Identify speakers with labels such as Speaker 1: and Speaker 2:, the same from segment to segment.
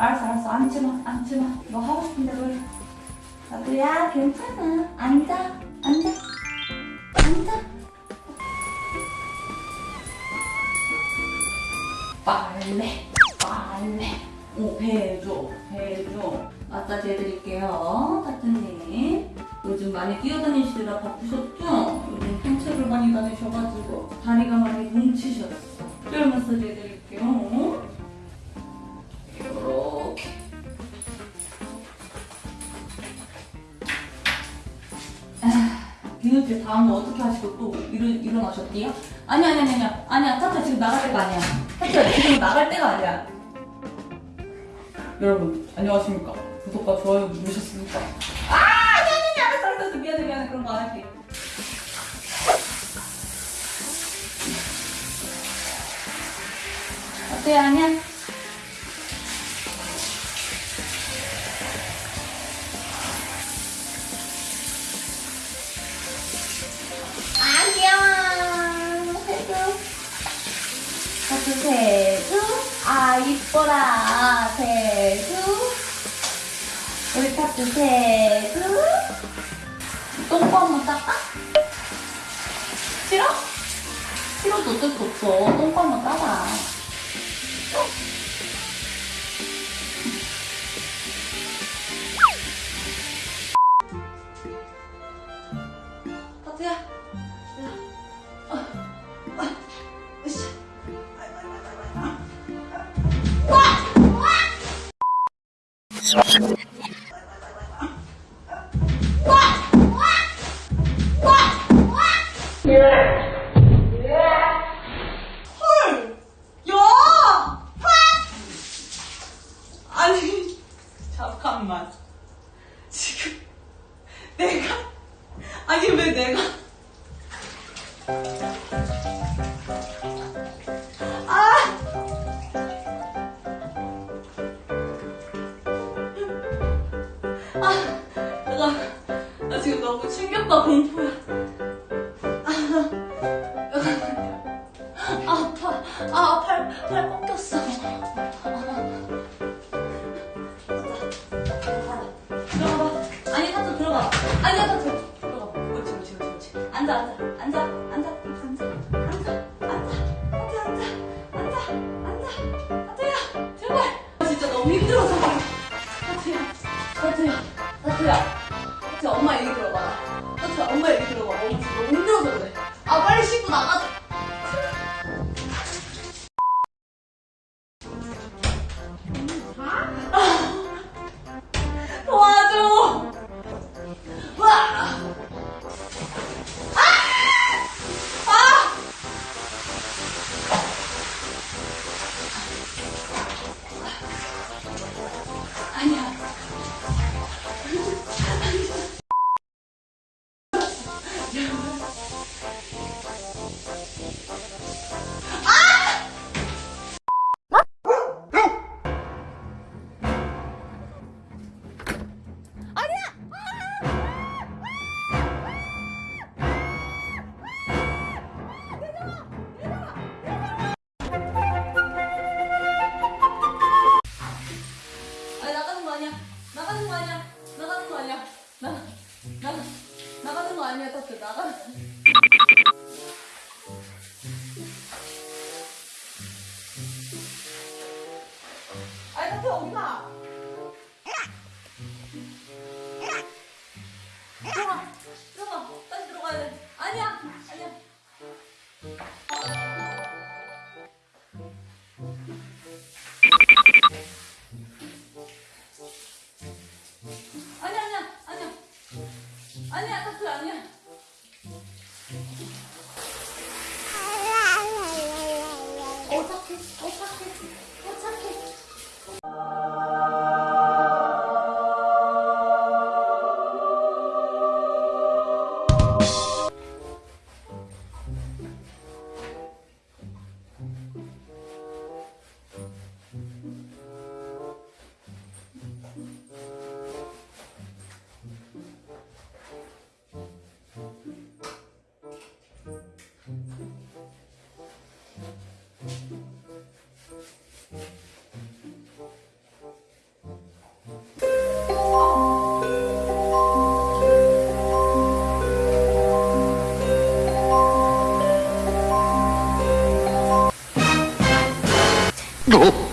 Speaker 1: 알았어 알았어. 앉지마 앉지마. 너 하고 싶은 대로 해. 나도야 괜찮아. 앉아 앉아. 앉아. 빨래 빨래. 오 배해줘 배해줘. 마사지 해드릴게요. 타트님. 요즘 많이 뛰어다니시느라 바쁘셨죠? 요즘 산책을 많이 다니셔가지고 다리가 많이 뭉치셨어. 뼈 마사지 해드릴게요 하시고 또 일어, 일어나셨디요? 아니 아니 아니 아니야. 아니야 타타 지금 나갈 때가 아니야. 타타 지금 나갈 때가 아니야. 여러분 안녕하십니까? 구독과 좋아요 누르셨습니까? 아 아니 아니 아니 알았어 알았어. 미안해 미안해. 그런 거 안 할게. 어때요 아니야? 아 이뻐라. 세주 우리 타투 세주 똥꼬 한번 닦아? 싫어? 싫어도 어쩔 수 없어. 똥꼬 한번 닦아 충격과 공포야. 아, 파 아, 팔, 팔 꺾였어. 들어가봐. 아니, 타투 들어가. 아니, 타투 들어가. 옳지, 옳지, 옳지. 앉아, 앉아, 앉아, 앉아. 하트야, 제발. 진짜 너무 힘들어서. 하트야, 하트야, 하트야. 나가는 거 아니야. 나가 나가 나가는 거 아니야. 타투 나가. 아니 어디 가? 들 Toprak
Speaker 2: 그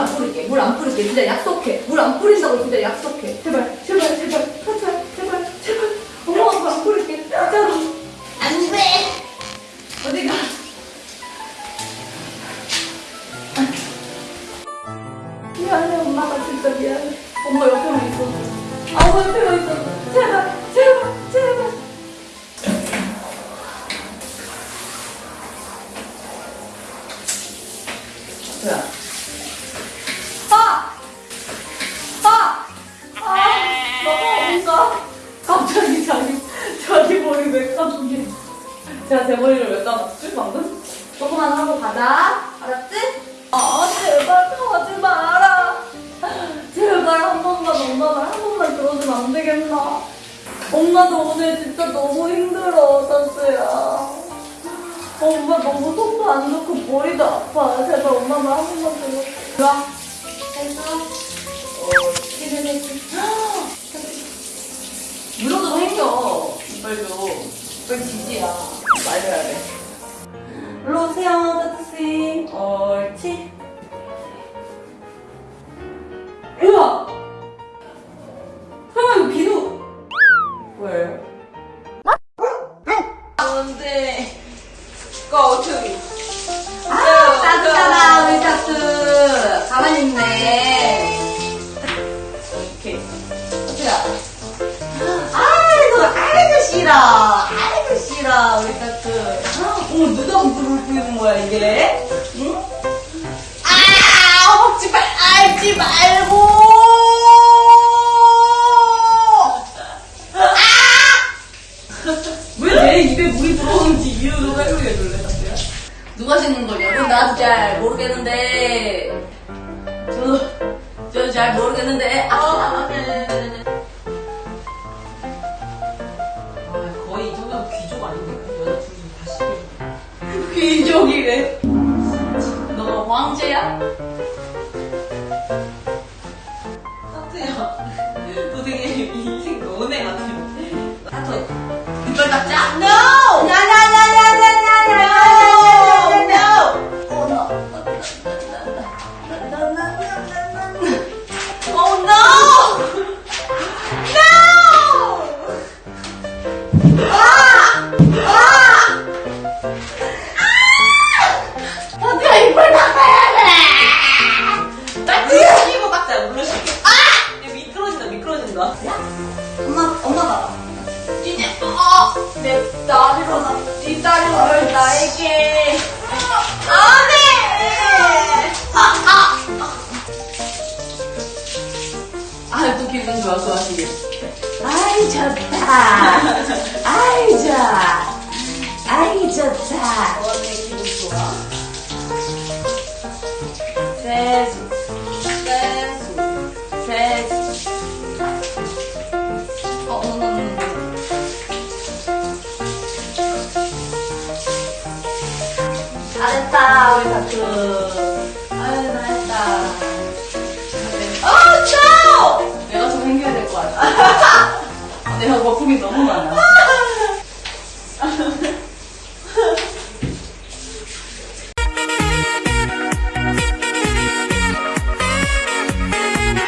Speaker 1: 안 뿌릴게. 물 안 뿌릴게. 진짜 약속해. 물 안 뿌린다고 진짜 약속해. 제발, 제발, 제발, 제발, 제발, 제발. 엄마가 물안 뿌릴게. 진짜로. 안 돼. 어디가? 미안해, 엄마가 진짜 미안해. 엄마 옆에만 있어. 아, 옆에만 있어. 제가 제 머리를 왜 감았지 방금? 조금만 하고 가자. 알았지? 아 제발 가지 마라. 제발 한 번만 엄마 말 한 번만 들어주면 안 되겠나? 엄마도 오늘 진짜 너무 힘들어, 선수야. 엄마 너무 속도 안 좋고 머리도 아파. 제발 엄마 말 한 번만 들어. 좋아. 됐어. 어, 기대되지. 물어도 행겨. 이빨도. 이빨 지지야. 말려야 돼. 일로 오세요, 따뜻이. 옳지. 우와! 설마 이거 비누? 왜? 뭔데?
Speaker 3: To it.
Speaker 1: 아, 따뜻하다, 우리 따뜻. 가만히 있네.
Speaker 3: 오케이.
Speaker 1: 어때요? 아이고, 아이고, 싫어. 아이고, 싫어, 우리 따뜻. 어머, 누가 불을 뿌리는 거야, 이게? 응? 아, 먹지 말, 알지 말고!
Speaker 3: 왜내 입에 물이 들어오는지 이유를 설명해 줄래, 사실?
Speaker 1: 누가 씻는 거냐고? 나도 잘 모르겠는데. 저, 저잘 모르겠는데. 아, 네. 귀족이래. 너 황제야? 내 딸이로 나, 네 나에게. 안해. 아 아.
Speaker 3: 아, 또 기분 좋아, 좋아지게.
Speaker 1: 아이 좋다. 아이 좋아. 거품이 너무 많아.